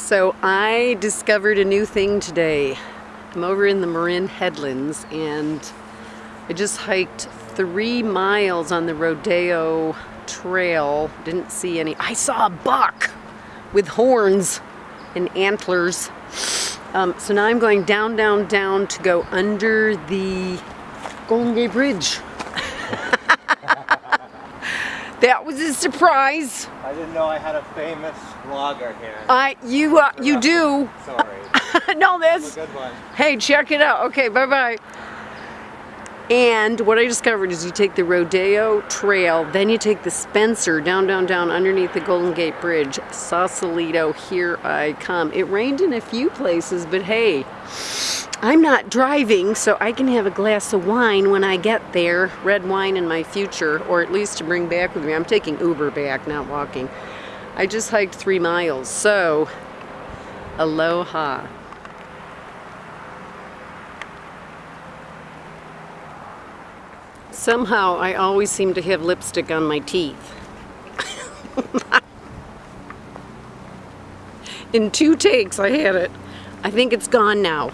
So I discovered a new thing today. I'm over in the Marin Headlands and I just hiked three miles on the Rodeo Trail. Didn't see any. I saw a buck with horns and antlers. Um, so now I'm going down, down, down to go under the Golden Gate Bridge. That was a surprise. I didn't know I had a famous vlogger here. I, you, uh, you do. Sorry. no, that's. a good one. Hey, check it out. Okay, bye bye. And what I discovered is you take the Rodeo Trail, then you take the Spencer down, down, down underneath the Golden Gate Bridge. Sausalito, here I come. It rained in a few places, but hey, I'm not driving, so I can have a glass of wine when I get there. Red wine in my future, or at least to bring back with me. I'm taking Uber back, not walking. I just hiked three miles, so aloha. Somehow I always seem to have lipstick on my teeth. In two takes I had it. I think it's gone now.